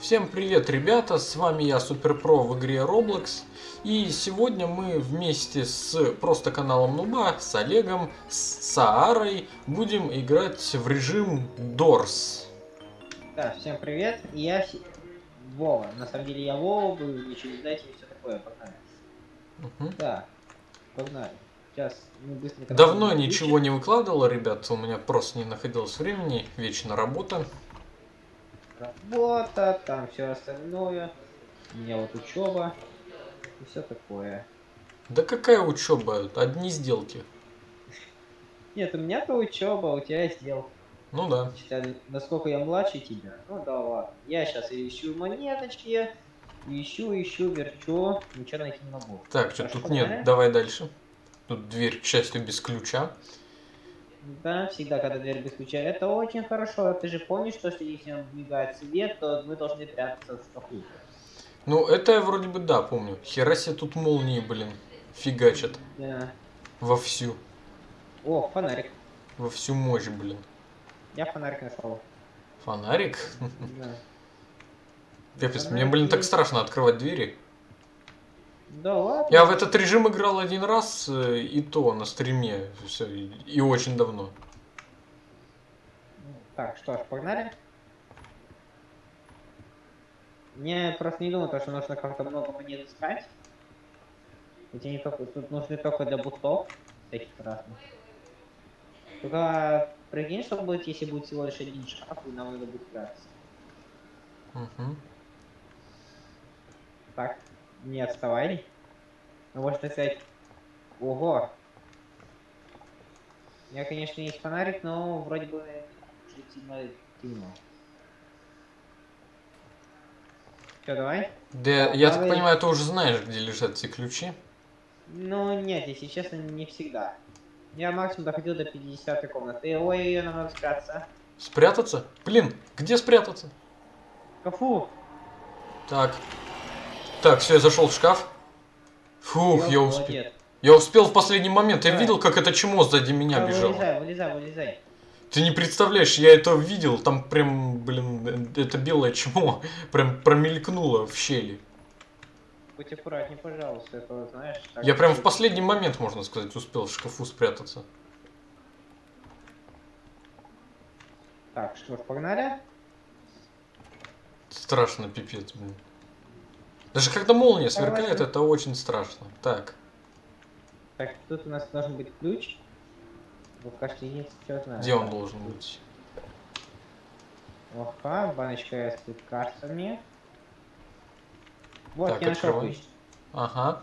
Всем привет, ребята! С вами я, Суперпро в игре Roblox. И сегодня мы вместе с просто каналом Нуба, с Олегом, с Саарой будем играть в режим Doors. Да, всем привет. Я Вова. На самом деле я Вова был, ничего не знаете и все такое. Погнали. Мгм. Да, погнали. Сейчас мы быстренько... Давно ничего не выкладывал, ребят, у меня просто не находилось времени, вечно работа. Работа, там все остальное. У меня вот учеба и все такое. Да какая учеба, одни сделки. Нет, у меня-то учеба, у тебя сделка. Ну да. Насколько я младше тебя. Ну да ладно. Я сейчас ищу монеточки. Ищу, ищу, верчу. Ничего найти не могу. Так, что тут нет, давай дальше. Тут дверь, к счастью, без ключа. Да, всегда, когда дверь без ключа. Это очень хорошо. Ты же помнишь, что если мигает свет, то мы должны прятаться в шкафу. Ну, это я вроде бы да, помню. Хера себе тут молнии, блин, фигачат. Да. Вовсю. О, фонарик. Во всю мощь, блин. Я фонарик нашел. Фонарик? Да. Капец, мне, блин, так страшно открывать двери. Да ладно. Я в этот режим играл один раз, э, и то на стриме. Все, и, и очень давно. Так, что ж, погнали. Мне просто не думаю, то, что нужно как-то много монет искать. Эти не только, тут нужны только для бутов всяких разных. Только прикинь, что будет, если будет всего лишь один шкаф, и нам надо будет прятаться. Мгм. Так, не отставай. Ну, можно сказать... Ого! У меня, конечно, есть фонарик, но вроде бы чуть сильно темно. Все, давай? Да, я так Давай. понимаю, ты уже знаешь, где лежат эти ключи. Ну, нет, если честно, не всегда. Я максимум доходил до 50 комнаты. Ой, нам надо спрятаться. Спрятаться? Блин, где спрятаться? Кафу! Так. Так, все, я зашел в шкаф. Фух, я успел. Молодец. Я успел в последний момент. Я видел, как это чмо сзади меня Да, бежало. Вылезай, вылезай, вылезай. Ты не представляешь, я это видел, там прям, блин, это белое чмо прям промелькнуло в щели. Будь аккуратней, пожалуйста, это знаешь. так Я прям в последний момент, можно сказать, успел в шкафу спрятаться. Так, что ж, погнали? Страшно, пипец, блин. Даже когда молния сверкает, Давай. это очень страшно. Так, Так, тут у нас должен быть ключ. Вот кажется, есть что знаю. где он должен быть? Ага, баночка с лекарствами. Вот, Так, я нашел ключ. Ага.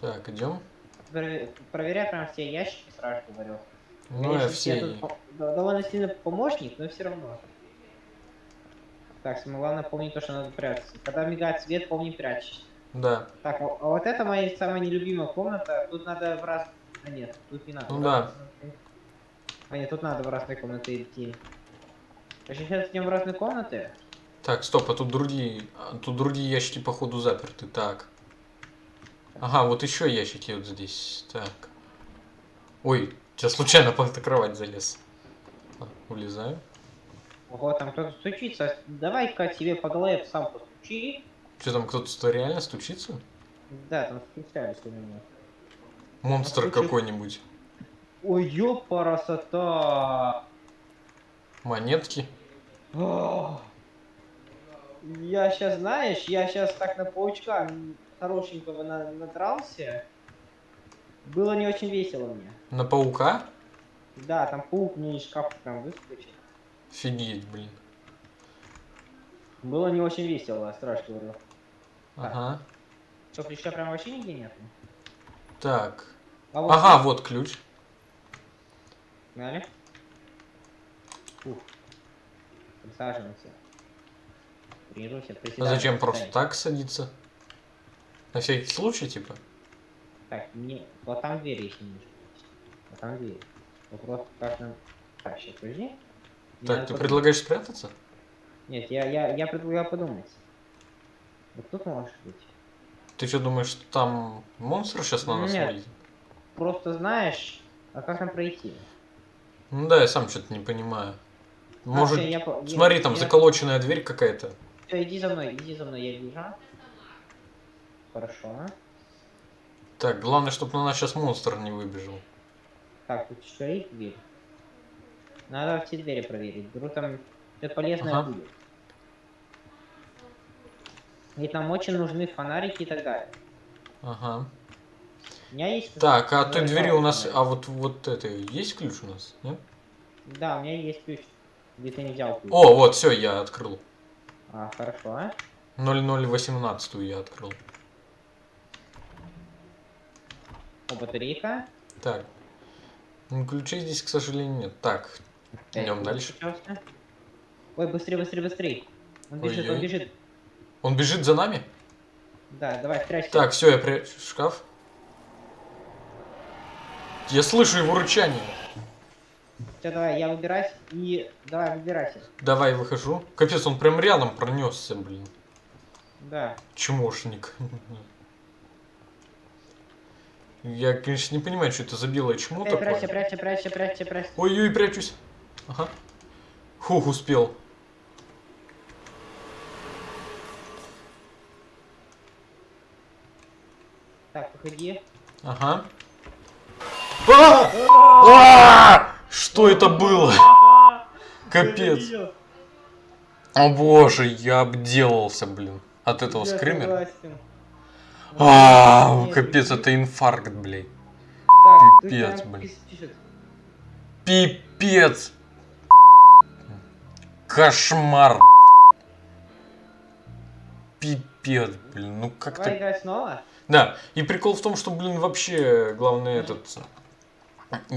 Так, идем. Пр- Проверяй прям все ящики, сразу говорю. Ну, я все. я тут да- довольно сильно помощник, но все равно. Так, самое главное помни то, что надо прятаться. Когда мигает свет, помни прячься. Да. Так, а, а вот это моя самая нелюбимая комната. Тут надо в раз... А нет, тут не надо. Ну да. А нет, тут надо в разные комнаты идти. Короче, сейчас идем в разные комнаты. Так, стоп, а тут другие. а, Тут другие ящики, походу, заперты. Так. Ага, вот еще ящики вот здесь. Так. Ой, сейчас случайно под эту кровать залез. А, Улезаю. Ого, там кто-то стучится. Давай-ка тебе по голове сам постучи. Что там, кто-то реально стучится? Да, там стучались у меня. Монстр Стучит. какой-нибудь. Ой, ёпарасота! Монетки. Ох. Я сейчас, знаешь, я сейчас так на паучка хорошенького на- надрался. Было не очень весело мне. На паука? Да, там паук мне из шкафа прям выскочил. Офигеть, блин. Было не очень весело, страшно говорю. Ага. Что, ключа прям вообще нигде нет? Так. А вот Ага, вот ключ. Погнали. Ух. Присаживаемся. Тренируйся, А зачем просто так садиться? На всякий случай, типа? Так, не... Вот там дверь еще не Вот там дверь. Вопрос, как нам... Так, сейчас, подожди. Так, надо ты подумать. предлагаешь спрятаться? Нет, я, я, я предлагаю подумать. Вот тут может быть. Ты что думаешь, что там монстр сейчас на нас Нет. Просто знаешь, а как нам пройти? Ну да, я сам что-то не понимаю. А, Может, всё, я я- смотри, там я- заколоченная дверь какая-то. Все, иди за мной, иди за мной, я вижу. Хорошо. Так, главное, чтобы на нас сейчас монстр не выбежал. Так, тут что есть дверь? Надо все двери проверить. Вдруг там что-то полезное Ага. будет. Ведь нам очень нужны фонарики и так далее. Ага. У меня есть... Так, а той двери у нас... А вот, вот это... Есть ключ у нас? Нет? Да, у меня есть ключ. Где ты не взял ключ? О, вот, все, я открыл. А, хорошо. а? 0018 я открыл. О, батарейка. Так. Ну, ключей здесь, к сожалению, нет. Так, идем дальше. Ой, быстрее, быстрее, быстрее. Он бежит, он Ой-ой. бежит. Он бежит за нами? Да, давай, прячься. Так, все, я прячу в шкаф. Я слышу его рычание. Все, давай, я выбираюсь и... Давай, выбирайся. Давай, выхожу. Капец, он прям рядом пронесся, блин. Да. Чмошник. Я, конечно, не понимаю, что это за белое чмо Эй, прячься, такое. прячься, прячься, прячься, прячься. Ой-ой, прячусь. Ага. Хух, успел. Так, выходи. Ага. А! А! Что это было? Капец. О боже, я обделался, блин. От этого скримера. А, Нет, капец, это инфаркт, блин. Пипец, блин. Пипец. Кошмар. Пипец, блин. Ну как Давай ты... играть снова. Да, и прикол в том, что, блин, вообще, главное, этот...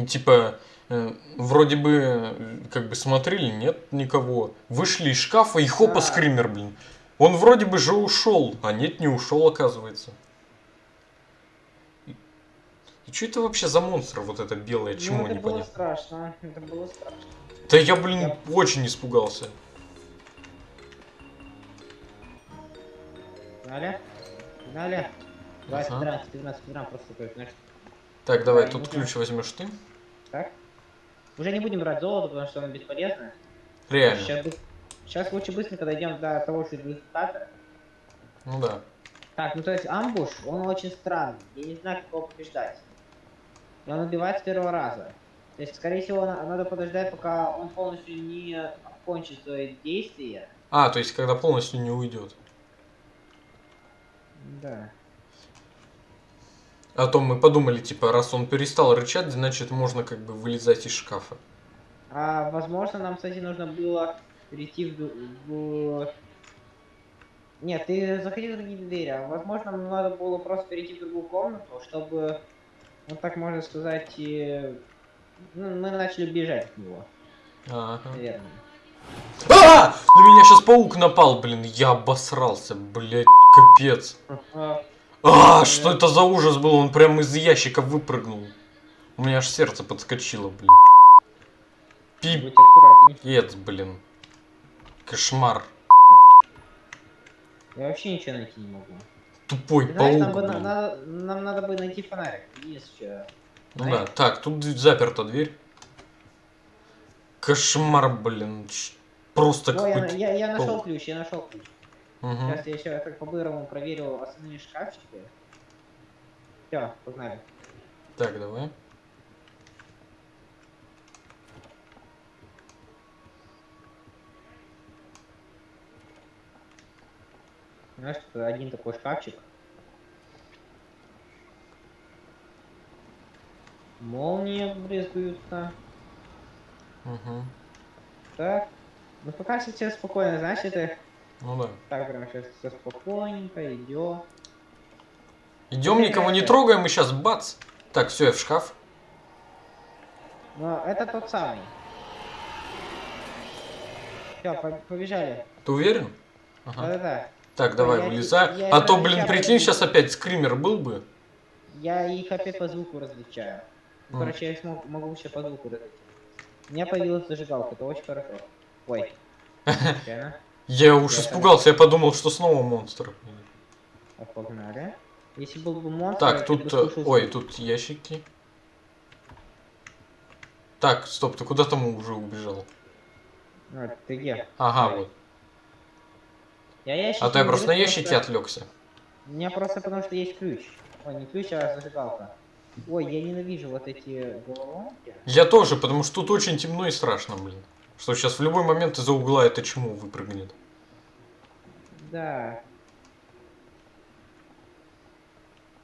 Типа, э, вроде бы, э, как бы смотрели, нет никого. Вышли из шкафа и хопа, Да. скример, блин. Он вроде бы же ушел, а нет, не ушел, оказывается. И, что это вообще за монстр, вот это белое, чему ну, это было страшно. Это было страшно. Да я, блин, очень испугался. Погнали. Погнали. Давай, Ага. собираем, собираем, собираем просто такой, знаешь, Так, давай, Да, тут ну-ка. ключ возьмешь ты. так. Уже не будем брать золото, потому что оно бесполезно. Реально. Сейчас, Сейчас лучше быстренько дойдем до того же результата. Ну да. Так, ну то есть амбуш, он очень странный. Я не знаю, как его побеждать. И он убивает с первого раза. То есть, скорее всего, на- надо подождать, пока он полностью не окончит свои действия. А, то есть, когда полностью не уйдет. Да. А то мы подумали, типа, раз он перестал рычать, значит, можно как бы вылезать из шкафа. А возможно, нам, кстати, нужно было перейти в... в- Нет, ты заходи в другие двери. А возможно, нам надо было просто перейти в другую комнату, чтобы, вот так можно сказать, ну, мы начали бежать от него, Ага. наверное. А! На меня сейчас паук напал, блин, я обосрался, блядь, капец. А, А, что это за ужас был? Он прям из ящика выпрыгнул. У меня аж сердце подскочило, блин. Пипец, блин. Кошмар. Я вообще ничего найти не могу. Тупой Ты знаешь, нам, паук, бы, на- блин. надо, нам надо бы найти фонарик. Есть что. Ну да, так, тут заперта дверь. Кошмар, блин. Просто О, я, какой-то... я, я нашел ключ, я нашел ключ. Мгм. Сейчас я еще так по-бырому проверил остальные шкафчики. Все, погнали. Так, давай. Знаешь, один такой шкафчик. Молнии брезгуются. Мгм. Так. Ну пока все спокойно, знаешь, это Ну да. так прям сейчас все спокойненько идет. Идем, никого не трогаем, и сейчас бац. Так, все, я в шкаф. Но это тот самый. Все, побежали. Ты уверен? Ага. Да-да-да. Так, давай, я- вылезай. я А это то, блин, прикинь, сейчас опять скример был бы. Я их опять по звуку различаю. Ну. Короче, я их мог- могу вообще по звуку различать. У меня появилась зажигалка, это очень хорошо. Ой. Я уж испугался, я подумал, что снова монстр. А, Погнали. Если был бы монстр, Так, тут... бы э, Ой, тут ящики. Так, стоп, ты куда там уже убежал? А, ты где? Ага, вот. Я ящики А то я просто на что- отвлекся. У меня просто потому что есть ключ. Ой, не ключ, а зажигалка. Ой, я ненавижу вот эти головоломки. Я тоже, потому что тут очень темно и страшно, блин. Что сейчас в любой момент из-за угла это чему выпрыгнет. Да.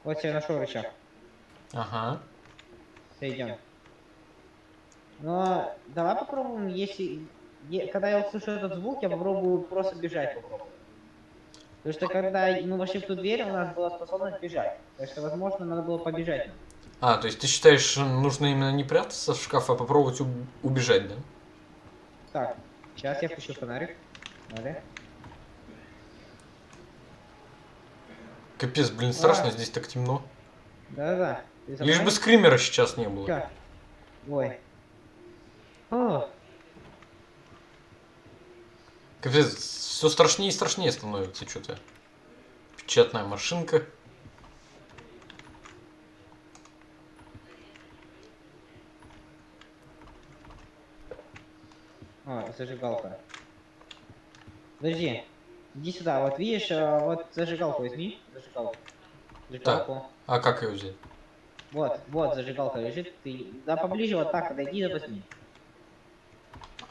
Вот я нашел рычаг. Ага. Идем. Но давай попробуем, если... Когда я услышу этот звук, я попробую просто бежать попробую. Потому что когда мы вошли в ту дверь, у нас была способность бежать. Так что, возможно, надо было побежать. А, то есть ты считаешь, нужно именно не прятаться в шкаф, а попробовать уб- убежать, да? Так, сейчас я включу фонарик. Надо. Капец, блин, страшно, А. здесь так темно. Да-да-да. Лишь бы скримера сейчас не было. Чё? Ой. О, Капец, все страшнее и страшнее становится что-то. Печатная машинка. О, зажигалка. Подожди. Иди сюда. Вот видишь, э, вот зажигалку возьми. Зажигалку. Зажигалку. А как ее взять? Вот, вот зажигалка лежит. Ты да поближе вот так подойди да возьми.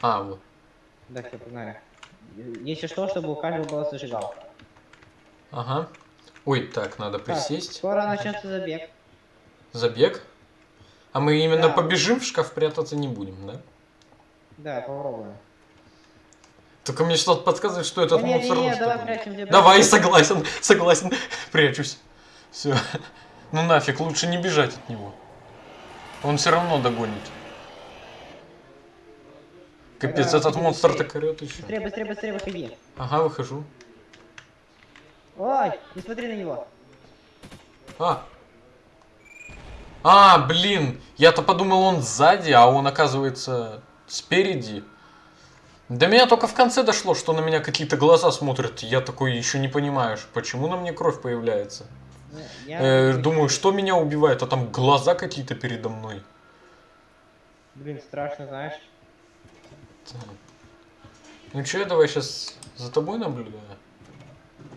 А, вот. Да, все, погнали. Если что, чтобы у каждого была зажигалка. Ага. Ой, так, надо Так, присесть. скоро начнется забег. Забег. А мы именно Да. побежим в шкаф прятаться не будем, да? Да, попробуем. Только мне что-то подсказывает, что этот не, монстр не, не, рос давай прячемся. Давай, согласен, согласен. Прячусь. Все. Ну нафиг, лучше не бежать от него. Он все равно догонит. Капец, Да, этот быстрее. монстр так орет еще. Быстрее, быстрее, быстрее выходи. Ага, выхожу. Ой, не смотри на него. А. А, блин, я-то подумал, он сзади, а он оказывается спереди. До меня только в конце дошло, что на меня какие-то глаза смотрят. Я такой еще не понимаю, почему на мне кровь появляется. Ну, я- Э, думаю, что меня убивает, а там глаза какие-то передо мной. Блин, страшно, знаешь. Так. Ну че, давай сейчас за тобой наблюдаю.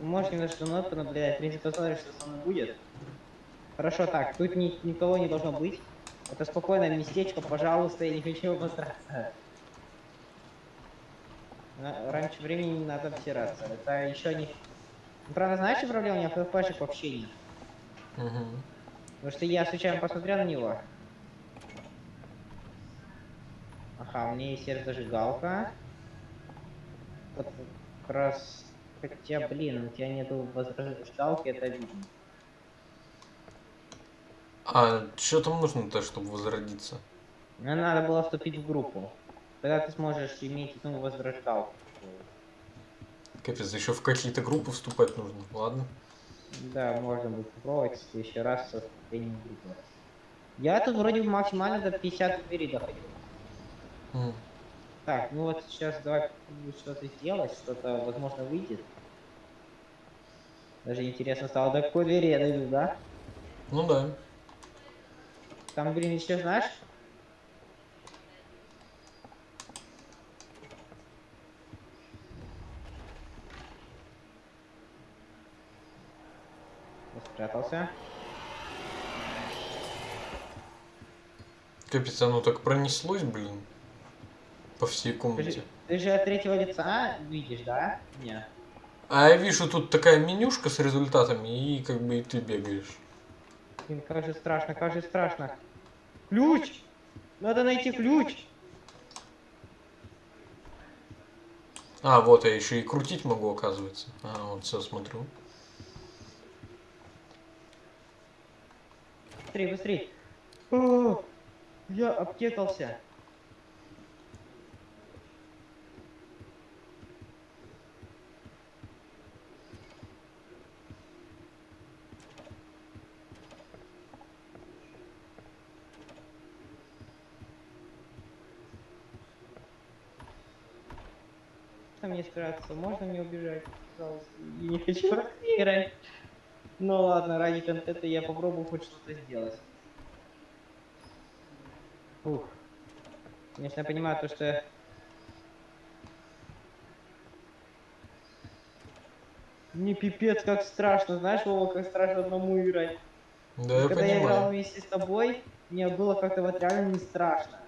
Можешь немножко мной понаблюдать, в принципе, посмотришь, что со мной будет. Хорошо, так, тут ни- никого не должно быть. Это спокойное местечко, пожалуйста, я не хочу обосраться. Раньше времени не надо обсираться. Это еще не... Ну, правда, знаешь, что проблема? У меня флешек вообще нет. Потому что я случайно посмотрел на него. Ага, у меня есть. Вот как раз... Хотя, блин, у тебя нету возрождалки, это видно. А что там нужно-то, чтобы возродиться? Мне надо было вступить в группу. Тогда ты сможешь иметь ну, возрождалку. Капец, еще в какие-то группы вступать нужно. Ладно. Да, можно будет попробовать в следующий раз со вступлением в группу. Я тут вроде бы максимально до 50 двери доходил. М. Так, ну вот сейчас давай что-то сделать, что-то возможно выйдет. Даже интересно стало, до какой двери я дойду, да? Ну да. Там, блин, еще знаешь? Спрятался. Капец, оно так пронеслось, блин. По всей Ты комнате. же, ты же от третьего лица видишь, да? Не. А я вижу тут такая менюшка с результатами, и как бы и ты бегаешь. Блин, как же страшно, как же страшно. Ключ! Надо найти ключ! А, вот я еще и крутить могу, оказывается. А, вот все смотрю. Быстрей, быстрей. О, я обтекался. Можно мне спрятаться? Можно мне убежать? Пожалуйста. Я не хочу играть. Ну ладно, ради контента я попробую хоть что-то сделать. Ух. Конечно, я понимаю то, что... Мне пипец как страшно, знаешь, Вова, как страшно одному играть. Да, я Когда я играл понимаю. вместе с тобой, мне было как-то вот реально не страшно.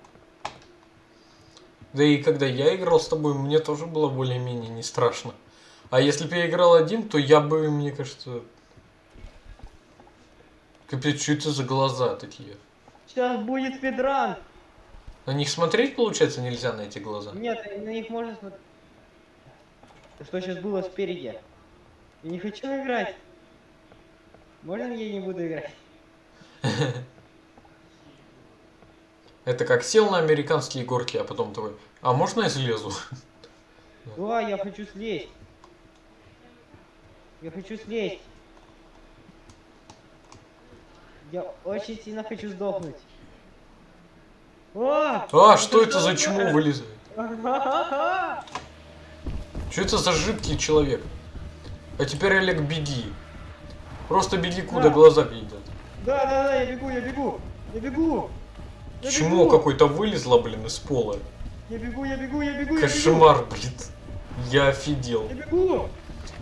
Да и когда я играл с тобой, мне тоже было более-менее не страшно. А если бы я играл один, то я бы, мне кажется... Капец, что это за глаза такие? Сейчас будет спидран! На них смотреть, получается, нельзя на эти глаза? Нет, на них можно смотреть. Что сейчас было спереди? Я не хочу играть. Можно я не буду играть? Это как сел на американские горки, а потом такой, а можно я слезу? Да, я хочу слезть. Я хочу слезть. Я очень сильно хочу сдохнуть. О! А, что это за чмо вылезает? Да, Что это за жидкий человек? А теперь, Олег, беги. Просто беги, куда Да. глаза видят. да, да, я бегу, я бегу. Я бегу. Я Чмо какое-то вылезло, блин, из пола. Я бегу, я бегу, я бегу, я бегу. Кошмар, блин. Я офигел. Я бегу.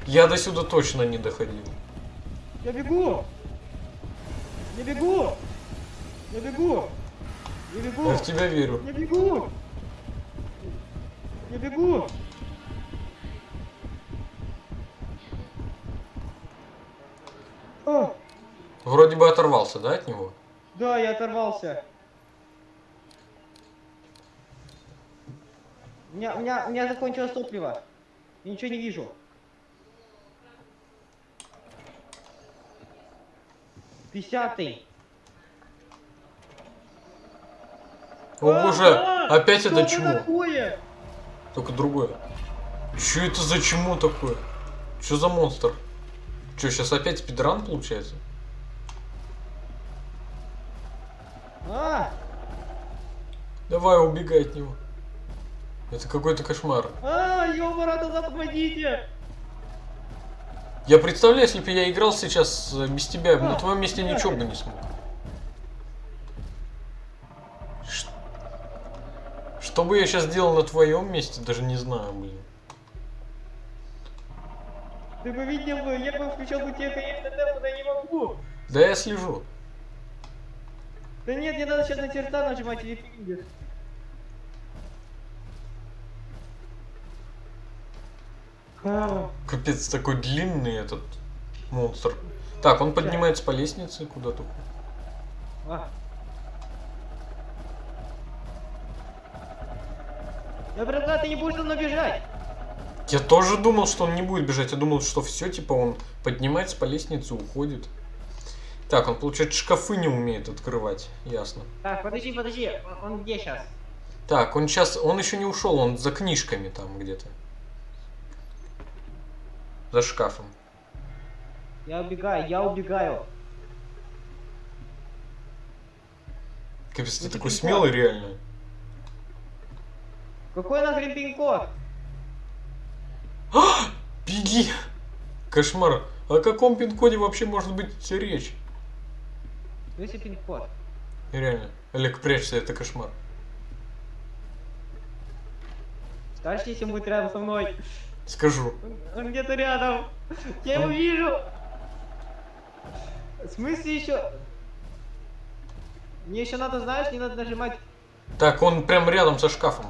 Я до сюда точно не доходил. Я бегу. Я бегу. Я бегу. Я бегу. Я в тебя верю. Я бегу. Я бегу. О, Вроде бы оторвался, да, от него? да, я оторвался. У меня, у меня, у меня закончилось топливо. Я ничего не вижу. Пятьдесятый. О боже, А, опять что это чмо. такое? Только другое. Что это за чмо такое? Что за монстр? Что, сейчас опять спидран получается? А, Давай, убегай от него. Это какой-то кошмар. а, ёбара, туда помогите. Я представляю, если бы я играл сейчас э, без тебя, на твоем месте ничего бы не смог. Ш- Что бы я сейчас делал на твоем месте, даже не знаю, блин. Ты бы видел бы, я бы включил бы тебе, конечно, темп, но не могу. Да я слежу. Да нет, не надо сейчас на черта нажимать или ты видишь. Капец, такой длинный этот монстр. Так, он поднимается по лестнице куда-то. а. Я предлагаю, ты не будешь со мной бежать. Я тоже думал, что он не будет бежать. Я думал, что все, типа, он поднимается по лестнице, уходит. Так, он, получается, шкафы не умеет открывать. Ясно. Так, подожди, подожди, он, он где сейчас? Так, он сейчас, он еще не ушел, он за книжками там где-то. За шкафом. Я убегаю, я убегаю. Капец, ты Ну, такой смелый реально. Какой нахрен пин-код? Беги! Кошмар. О каком пин-коде вообще может быть речь? Если пин-код. Реально. Олег, прячься, это кошмар. Скажешь, если будет рядом со мной. Скажу. Он, где-то рядом. Я его вижу. В смысле еще? Мне еще надо, знаешь, не надо нажимать. Так, он прям рядом со шкафом.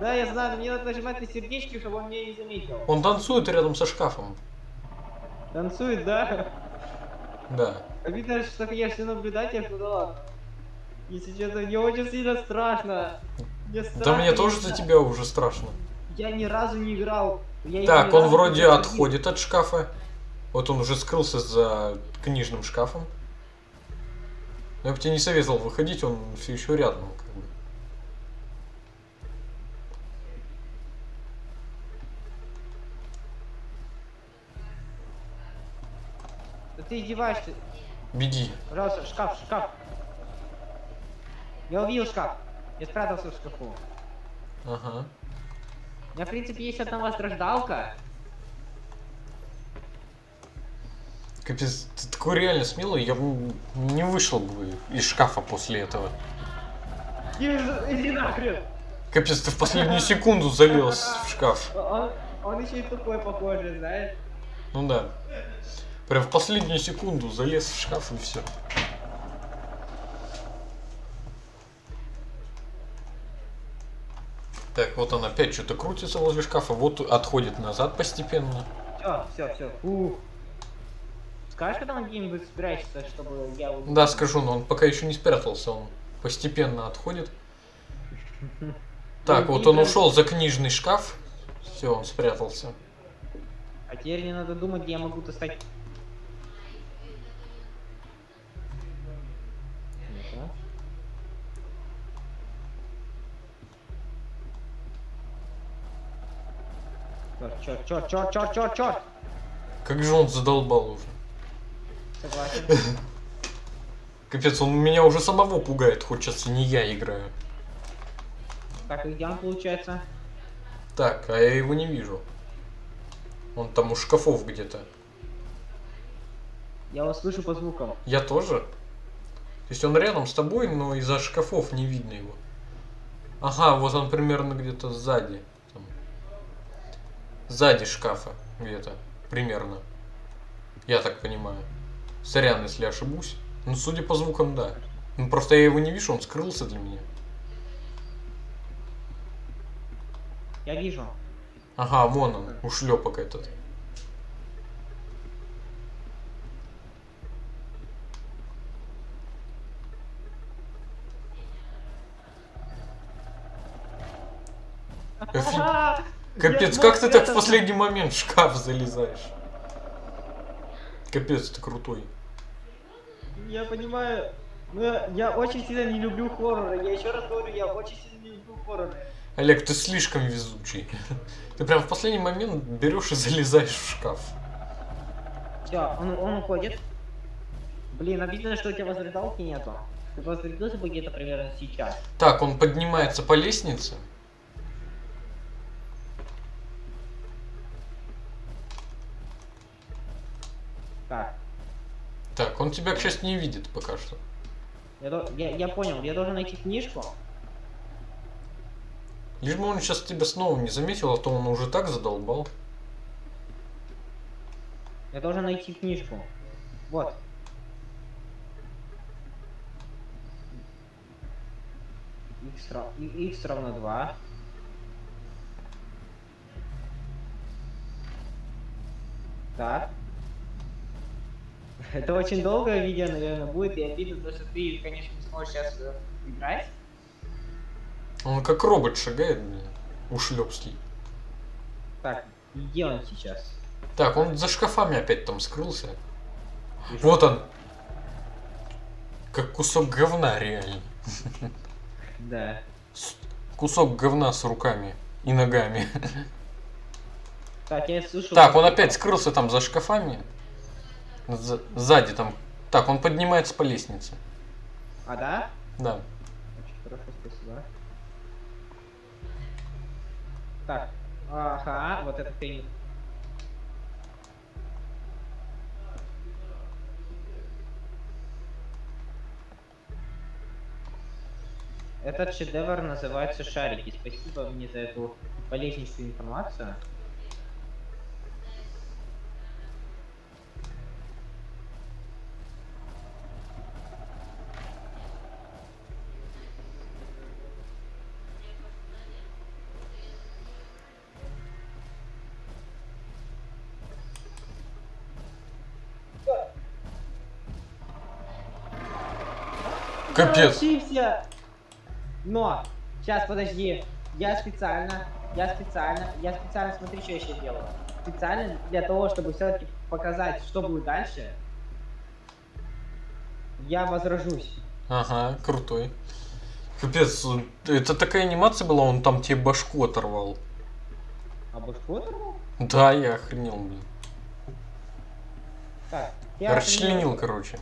Да, я знаю, но мне надо нажимать на сердечки, чтобы он меня не заметил. Он танцует рядом со шкафом. Танцует, да? Да. Обидно, что я все наблюдатель, ну да ладно. Если честно, мне очень сильно страшно. Мне Да страшно, мне я тоже за тебя уже страшно. Я ни разу не играл. Я Так, он вроде отходит от шкафа. Вот он уже скрылся за книжным шкафом. Я бы тебе не советовал выходить, он все еще рядом. Как бы. Да ты издеваешься. Беги. Пожалуйста, шкаф, шкаф. Я увидел шкаф. Я спрятался в шкафу. Ага. Меня, в принципе, есть одна страждалка. Капец, ты такой реально смелый, я бы не вышел бы из шкафа после этого. Иди нахрен. Капец, ты в последнюю секунду залез в шкаф. Он, он еще и тупой похожий, знаешь. Ну да. Прям в последнюю секунду залез в шкаф и все. Так, вот он опять что-то крутится возле шкафа, вот отходит назад постепенно. Все, все, все. Фух. Скажешь, когда он где-нибудь спрячется, чтобы я. Да, скажу, но он пока еще не спрятался, он постепенно отходит. Так, вот он ушел за книжный шкаф. Все, он спрятался. А теперь мне надо думать, где я могу достать... Черт, черт, черт, черт, черт, черт! Как же он задолбал уже. Согласен. Капец, он меня уже самого пугает, хоть сейчас и не я играю. Так, и он получается? Так, а я его не вижу. Он там у шкафов где-то. Я его слышу по звукам. Я тоже? То есть он рядом с тобой, но из-за шкафов не видно его. Ага, вот он примерно где-то сзади. Сзади шкафа где-то. Примерно. Я так понимаю. Сорян, если ошибусь. Ну, судя по звукам, да. Ну, просто я его не вижу, он скрылся для меня. Я вижу. Ага, вон он, ушлепок этот. Офи- Капец, Я как ты так в последний момент в шкаф залезаешь? Капец, ты крутой. Я понимаю. Но я, я очень сильно не люблю хорроры. Я еще раз говорю, я очень сильно не люблю хорроры. Олег, ты слишком везучий. Ты прям в последний момент берешь и залезаешь в шкаф. Все, он, он уходит. Блин, обидно, что у тебя возрядалки нету. Ты возрядился бы где-то примерно сейчас. Так, он поднимается по лестнице. Так, Так, он тебя, к счастью, не видит пока что. я, до- я, я понял, я должен найти книжку. Лишь бы он сейчас тебя снова не заметил, а то он уже так задолбал. Я должен найти книжку. Вот. X, ра- и- X равно 2. Так. Это очень долгое видео, наверное, будет, и обидно, то, что ты, конечно, не сможешь сейчас э, играть. Он как робот шагает, блин. Ушлепский. Так, где он сейчас? Так, он за шкафами опять там скрылся. Вот он. Как кусок говна, реально. Да. С- Кусок говна с руками и ногами. Так, я слышу... Так, он опять скрылся там за шкафами. За- Сзади там. Так, он поднимается по лестнице. А, да? Да. Очень хорошо, спасибо. Так, ага, вот это ты. Этот шедевр называется «Шарики». Спасибо мне за эту полезнейшую информацию. Капец. Ошибся! Но, сейчас подожди. Я специально, я специально, я специально, смотри, что я сейчас делаю. Специально для того, чтобы все-таки показать, что будет дальше. Я возражусь. Ага, крутой. Капец, это такая анимация была, он там тебе башку оторвал. А башку оторвал? Да, я охренел, блин. Так, я Расчленил, короче.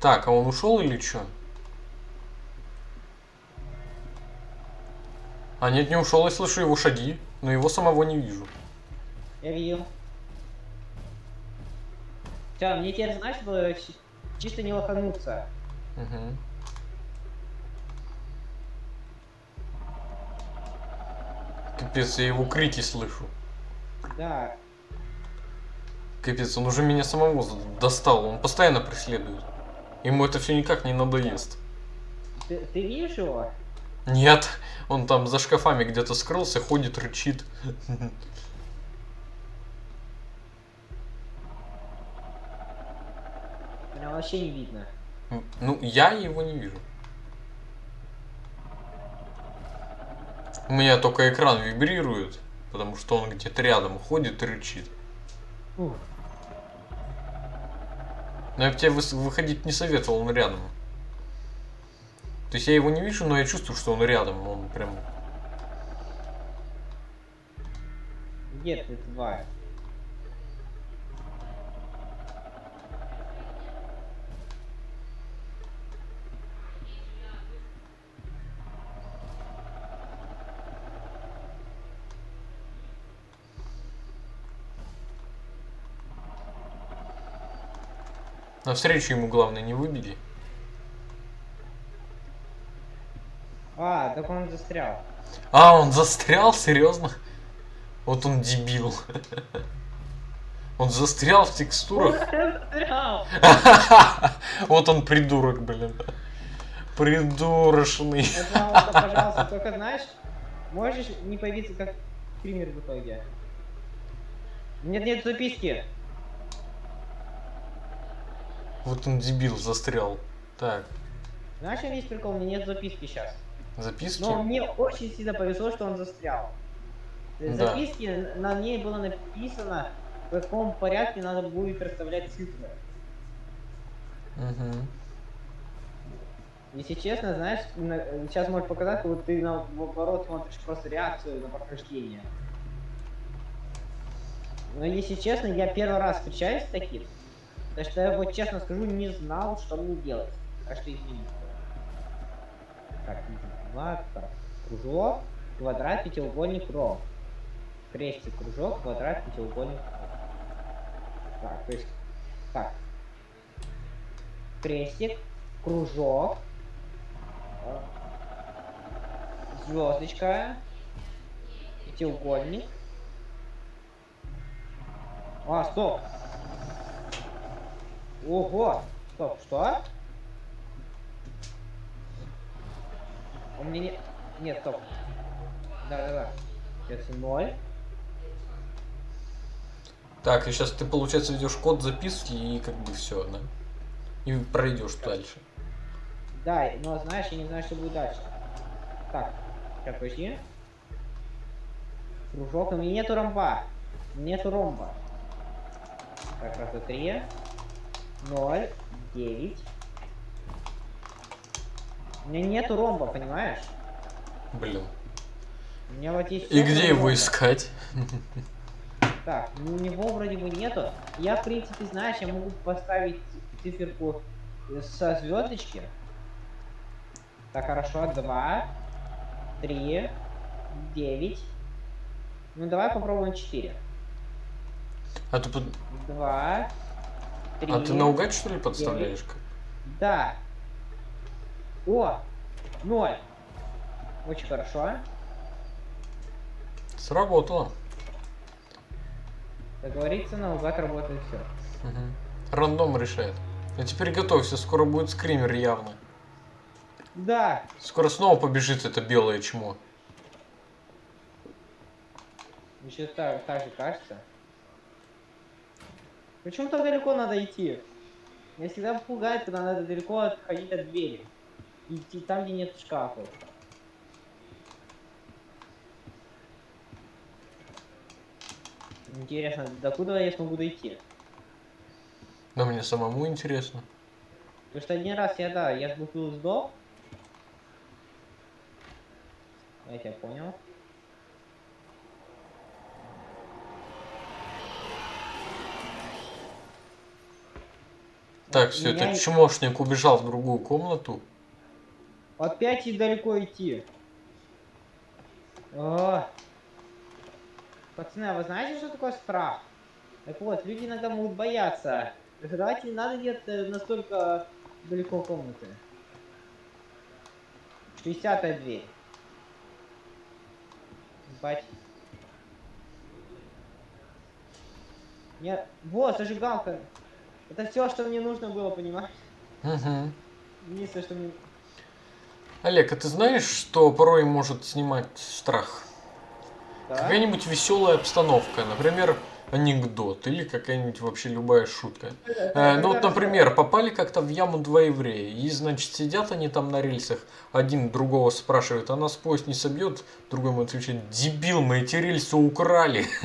Так, а он ушел или что? А нет, не ушел, я слышу его шаги, но его самого не вижу. Я видел. Все, мне теперь, знаешь, было чи- чисто не лохануться. Мгм. Капец, я его крики слышу. Да, Капец, он уже меня самого достал, он постоянно преследует. Ему это все никак не надоест. ты, ты видишь его? Нет, он там за шкафами где-то скрылся, ходит, рычит. Меня вообще не видно. Ну, я его не вижу. У меня только экран вибрирует, потому что он где-то рядом ходит и рычит. Ух, Но я бы тебе выходить не советовал, он рядом. То есть я его не вижу, но я чувствую, что он рядом. Он прям... где ты, тварь? Навстречу ему, главное, не выбеги. А, так он застрял. А, он застрял? Серьезно? Вот он дебил. Он застрял в текстурах. застрял! Вот он придурок, блин. Придурочный. Пожалуйста, пожалуйста, только знаешь, можешь не появиться как стример в итоге. Нет, нет записки. Вот он дебил застрял. Так, Знаешь, весь прикол? У меня нет записки сейчас. записки. Но мне очень сильно повезло, что он застрял. Да. Записки на ней было написано, в каком порядке надо будет расставлять цифры. Мгм. Если честно, знаешь, на- сейчас может показать, как будто ты наоборот смотришь просто реакцию на прохождение. Но если честно, я первый раз встречаюсь с таким. Так что я вот честно скажу, не знал, что мне делать. Так что извините. Так, так. Кружок, квадрат, пятиугольник, ровь. Крестик, кружок, квадрат, пятиугольник. Так, то есть, так. Крестик, кружок, звездочка, пятиугольник. А, стоп. Ого. Стоп, что? У меня не... Нет, стоп. Да-да-да. Сейчас ноль. Так, и сейчас ты, получается, ведешь код записки и как бы все, да? И пройдешь дальше. Да, но знаешь, я не знаю, что будет дальше. Так, сейчас подожди. Кружок, у меня нету ромба. Нету ромба. Так, раз, два, три. Ноль, девять. У меня нету ромба, понимаешь? Блин. У меня вот есть... И где его ромба. искать? Так, ну, у него вроде бы нету. Я, в принципе, знаешь, я могу поставить циферку со звездочки. Так, хорошо, два, три, девять. Ну, давай попробуем четыре. А под- Два, три. а ты наугад, что ли, подставляешь? как? Да. О, ноль. Очень хорошо. Сработало. Как говорится, наугад работает все. Мгм. Рандом решает. А теперь готовься, скоро будет скример явно. Да, Скоро снова побежит это белое чмо. Еще так, так же кажется. Почему так далеко надо идти? Меня всегда пугает, когда надо далеко отходить от двери. Идти там, где нет шкафов. Интересно, докуда я смогу дойти? Но мне самому интересно. Потому что один раз я, да, я сбухнул сдох. Я тебя понял. Так, все, Меня этот чмошник убежал в другую комнату. Опять и далеко идти. О. Пацаны, а вы знаете, что такое страх? Так вот, люди иногда могут бояться. Давайте не надо где-то настолько далеко комнаты. 60 дверь. Бать. Нет, вот, зажигалка. Это все, что мне нужно было, понимаешь? Угу. Единственное, что мне... Олег, а ты знаешь, что порой может снимать страх? Да? Какая-нибудь веселая обстановка, например, анекдот или какая-нибудь вообще любая шутка. Э, ну вот, например, попали как-то в яму два еврея, и, значит, сидят они там на рельсах, один другого спрашивает, а нас поезд не собьет? Другой ему отвечает, дебил, мы эти рельсы украли.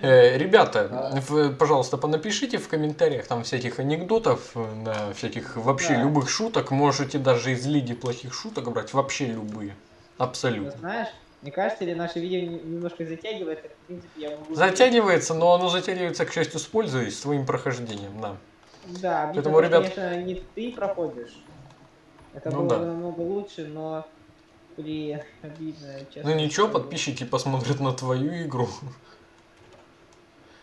Э, Ребята, пожалуйста, понапишите в комментариях там всяких анекдотов, всяких вообще любых шуток, можете даже из лиги плохих шуток брать, вообще любые. Абсолютно. знаешь, мне кажется, или наше видео не- немножко затягивается, в принципе, я могу... Затягивается, но оно затягивается, к счастью, с пользой, с твоим прохождением, да. Да, обидно, Поэтому, ребят- конечно, не ты проходишь. Это Ну было да. бы намного лучше, но... Блин, обидно, честно. Ну ничего, подписчики посмотрят на твою игру,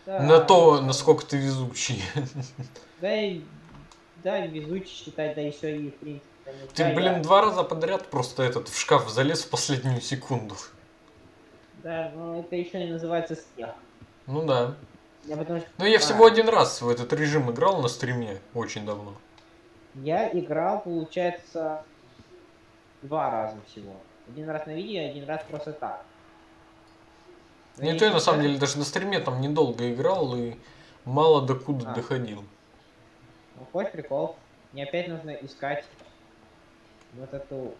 Да, на то, насколько ты везучий. Да и... Да, везучий считать, да еще и, в принципе... Ты, блин, я- два раза подряд просто этот в шкаф залез в последнюю секунду. Да, но это еще не называется смех. Ну да. Я потому что... Но я А. всего один раз в этот режим играл на стриме, очень давно. Я играл, получается, два раза всего. Один раз на видео, один раз просто так. Но Не то я на самом деле даже на стриме там недолго играл и мало докуда А. доходил. Ну, хоть прикол. Мне опять нужно искать вот эту...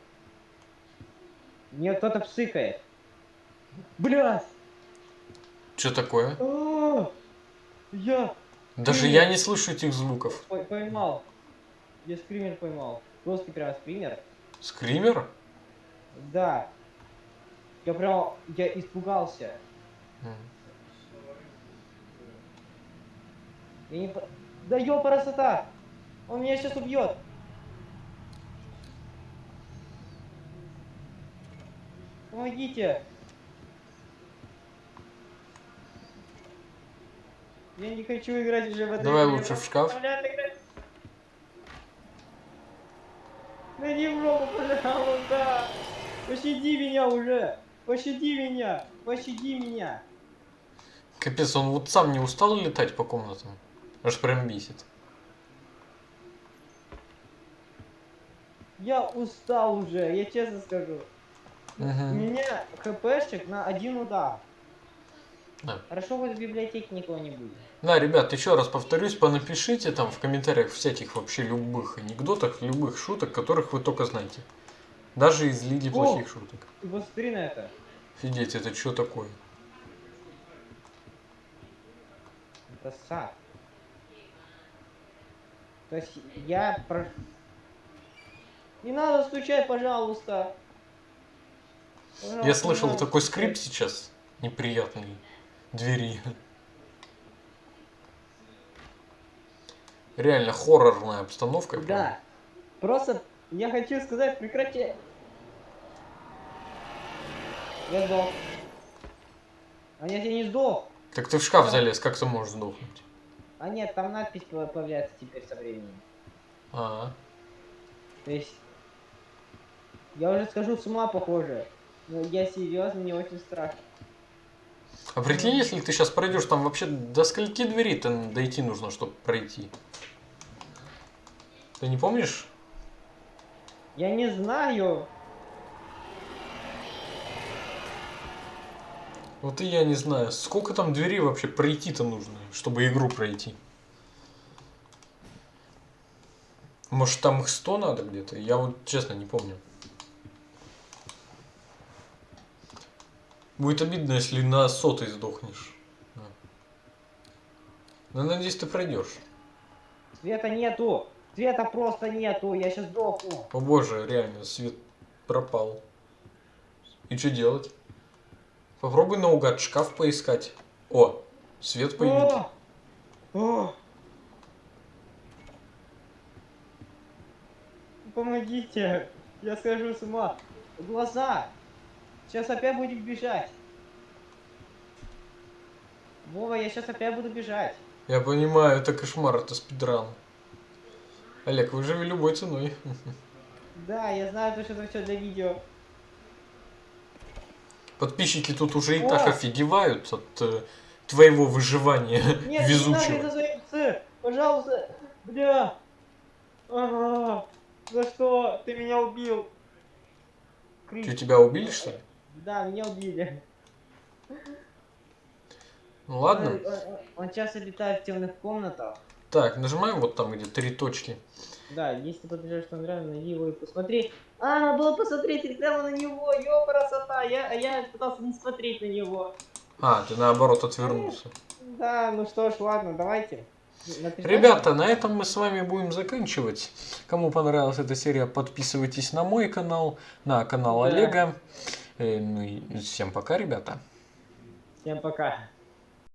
Мне кто-то псыкает. Блядь! Что такое? А, Я Даже я не слышу этих звуков. пой- поймал. Я скример поймал. Русский прям скример. Скример? Да. Я прям... Я испугался. М. Я не... Да ёпарасота! Он меня сейчас убьет! Помогите! Я не хочу играть уже в это. Давай лучше в шкаф. Да не в жопу, пожалуйста! Пощади меня уже! Пощади меня! Пощади меня! Капец, он вот сам не устал летать по комнатам? Аж прям бесит. Я устал уже, я честно скажу. У меня хпшек на один удар. Да. Хорошо, хоть в библиотеке никого не будет. Да, ребят, еще раз повторюсь, понапишите там в комментариях всяких вообще любых анекдотах, любых шуток, которых вы только знаете. Даже из Лиги О! плохих шуток. Ты посмотри на это. Офигеть, это что такое? Это сад. То есть я про... Не надо стучать, пожалуйста. Пожалуйста, Я слышал надо такой скрип сейчас неприятный двери. Реально хоррорная обстановка. Да. Просто я хочу сказать, прекрати. Я сдох. А нет, я не сдох. Так ты в шкаф залез, как ты можешь сдохнуть? А нет, там надпись по- появляется теперь со временем. А, То есть... Я уже скажу с ума похоже. Но я серьезно, мне очень страшно. а прикинь, если ты сейчас пройдешь, там вообще до скольки дверей то дойти нужно, чтобы пройти? Ты не помнишь? Я не знаю. Вот и я не знаю, сколько там дверей вообще пройти-то нужно, чтобы игру пройти. Может там их 100 надо где-то? Я вот честно не помню. Будет обидно, если на сотой сдохнешь. Да. Ну, надеюсь, ты пройдешь. Света нету. Света просто нету. Я сейчас сдохну. О боже, реально, свет пропал. И что делать? Попробуй наугад шкаф поискать. О, свет появился. О! О! Помогите. Я схожу с ума. Глаза. Сейчас опять будем бежать. Вова, я сейчас опять буду бежать. Я понимаю, это кошмар, это спидран. Олег, выживи любой ценой. Да, я знаю, то, что это все для видео. Подписчики тут уже и О! так офигевают от э, твоего выживания Нет, не надо везучего. это Пожалуйста. Бля. Ага. За что? Ты меня убил. Крис. Что, тебя убили, что ли? Да, меня убили. Ну ладно. Он, он- он часто летает в темных комнатах. Так, нажимаем вот там, где три точки. Да, если подбежишь что нравится, найди его и посмотри. А, надо было посмотреть прямо на него, ё, красота. Я, а я пытался не смотреть на него. А, ты наоборот отвернулся. Да, ну что ж, ладно, давайте. Ребята, на этом мы с вами будем заканчивать. Кому понравилась эта серия, подписывайтесь на мой канал, на канал Да. Олега. Э, ну и всем пока, ребята. Всем пока.